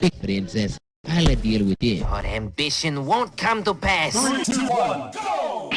big princess. I'll deal with it. Your ambition won't come to pass. Three, two, one, go!